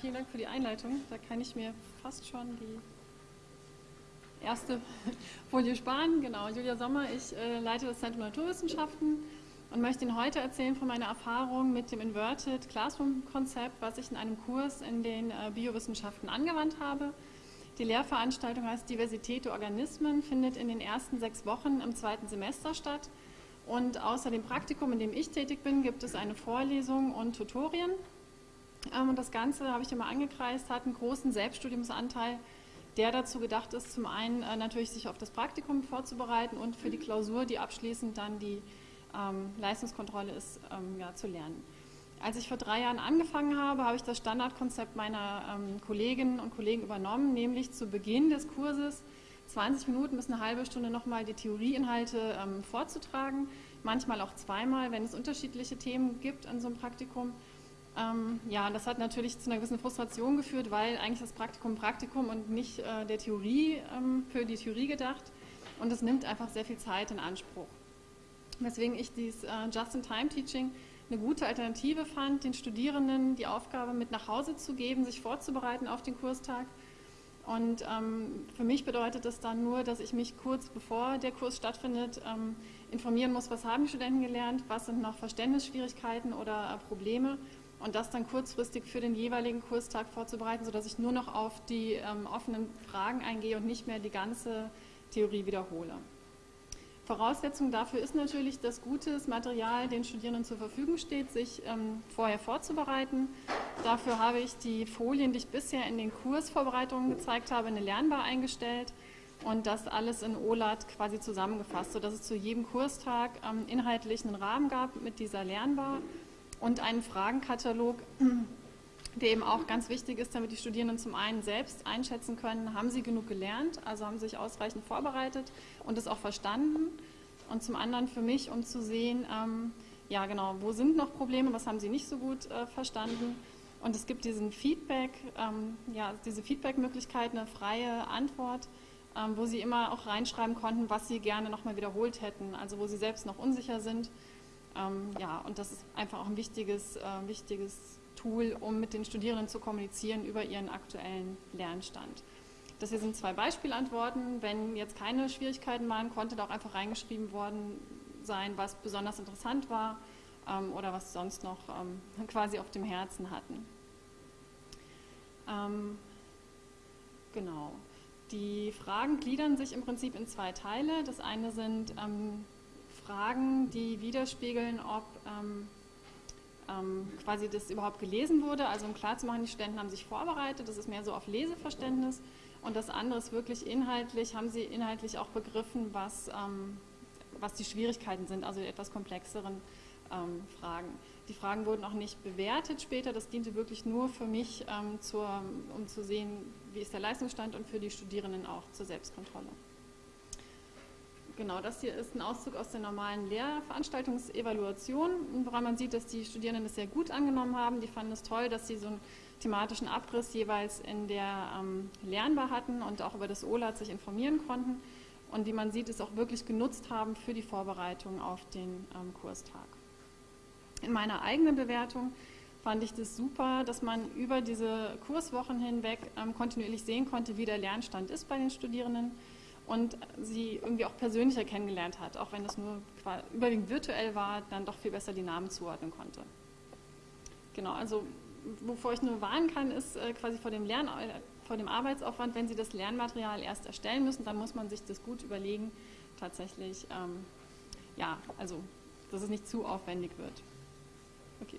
Vielen Dank für die Einleitung. Da kann ich mir fast schon die erste Folie sparen. Genau, Julia Sommer, ich äh, leite das Zentrum Naturwissenschaften und möchte Ihnen heute erzählen von meiner Erfahrung mit dem Inverted Classroom Konzept, was ich in einem Kurs in den äh, Biowissenschaften angewandt habe. Die Lehrveranstaltung heißt Diversität der Organismen, findet in den ersten sechs Wochen im zweiten Semester statt. Und außer dem Praktikum, in dem ich tätig bin, gibt es eine Vorlesung und Tutorien. Ähm, und das Ganze, habe ich immer angekreist, hat einen großen Selbststudiumsanteil, der dazu gedacht ist, zum einen äh, natürlich sich auf das Praktikum vorzubereiten und für die Klausur, die abschließend dann die ähm, Leistungskontrolle ist, ähm, ja, zu lernen. Als ich vor drei Jahren angefangen habe, habe ich das Standardkonzept meiner Kolleginnen und Kollegen übernommen, nämlich zu Beginn des Kurses 20 Minuten bis eine halbe Stunde nochmal die Theorieinhalte vorzutragen, manchmal auch zweimal, wenn es unterschiedliche Themen gibt an so einem Praktikum. Ähm, ja, das hat natürlich zu einer gewissen Frustration geführt, weil eigentlich das Praktikum Praktikum und nicht äh, der Theorie ähm, für die Theorie gedacht und es nimmt einfach sehr viel Zeit in Anspruch. Weswegen ich dieses äh, Just-in-Time-Teaching eine gute Alternative fand, den Studierenden die Aufgabe mit nach Hause zu geben, sich vorzubereiten auf den Kurstag. Und ähm, für mich bedeutet das dann nur, dass ich mich kurz bevor der Kurs stattfindet ähm, informieren muss, was haben die Studenten gelernt, was sind noch Verständnisschwierigkeiten oder äh, Probleme und das dann kurzfristig für den jeweiligen Kurstag vorzubereiten, sodass ich nur noch auf die ähm, offenen Fragen eingehe und nicht mehr die ganze Theorie wiederhole. Voraussetzung dafür ist natürlich, dass gutes Material den Studierenden zur Verfügung steht, sich ähm, vorher vorzubereiten. Dafür habe ich die Folien, die ich bisher in den Kursvorbereitungen gezeigt habe, in eine Lernbar eingestellt und das alles in OLAT quasi zusammengefasst, sodass es zu jedem Kurstag ähm, inhaltlich einen Rahmen gab mit dieser Lernbar und einen Fragenkatalog, der eben auch ganz wichtig ist, damit die Studierenden zum einen selbst einschätzen können, haben sie genug gelernt, also haben sie sich ausreichend vorbereitet und es auch verstanden. Und zum anderen für mich, um zu sehen, ähm, ja genau, wo sind noch Probleme, was haben sie nicht so gut äh, verstanden. Und es gibt diesen Feedback, ähm, ja, diese Feedback-Möglichkeit, eine freie Antwort, ähm, wo sie immer auch reinschreiben konnten, was sie gerne nochmal wiederholt hätten, also wo sie selbst noch unsicher sind ähm, ja, und das ist einfach auch ein wichtiges, äh, wichtiges Tool, um mit den Studierenden zu kommunizieren über ihren aktuellen Lernstand. Das hier sind zwei Beispielantworten. Wenn jetzt keine Schwierigkeiten waren, konnte da auch einfach reingeschrieben worden sein, was besonders interessant war ähm, oder was sonst noch ähm, quasi auf dem Herzen hatten. Ähm, genau. Die Fragen gliedern sich im Prinzip in zwei Teile. Das eine sind ähm, Fragen, die widerspiegeln, ob ähm, ähm, quasi das überhaupt gelesen wurde. Also um klarzumachen, die Studenten haben sich vorbereitet, das ist mehr so auf Leseverständnis. Und das andere ist wirklich inhaltlich, haben sie inhaltlich auch begriffen, was, ähm, was die Schwierigkeiten sind, also die etwas komplexeren ähm, Fragen. Die Fragen wurden auch nicht bewertet später, das diente wirklich nur für mich, ähm, zur, um zu sehen, wie ist der Leistungsstand und für die Studierenden auch zur Selbstkontrolle. Genau, das hier ist ein Auszug aus der normalen Lehrveranstaltungsevaluation, woran man sieht, dass die Studierenden das sehr gut angenommen haben. Die fanden es toll, dass sie so einen thematischen Abriss jeweils in der ähm, Lernbar hatten und auch über das OLAT sich informieren konnten und wie man sieht, es auch wirklich genutzt haben für die Vorbereitung auf den ähm, Kurstag. In meiner eigenen Bewertung fand ich das super, dass man über diese Kurswochen hinweg ähm, kontinuierlich sehen konnte, wie der Lernstand ist bei den Studierenden und sie irgendwie auch persönlicher kennengelernt hat, auch wenn das nur überwiegend virtuell war, dann doch viel besser die Namen zuordnen konnte. Genau, also wovor ich nur warnen kann, ist äh, quasi vor dem, Lern vor dem Arbeitsaufwand, wenn Sie das Lernmaterial erst erstellen müssen, dann muss man sich das gut überlegen, tatsächlich, ähm, ja, also, dass es nicht zu aufwendig wird. Okay.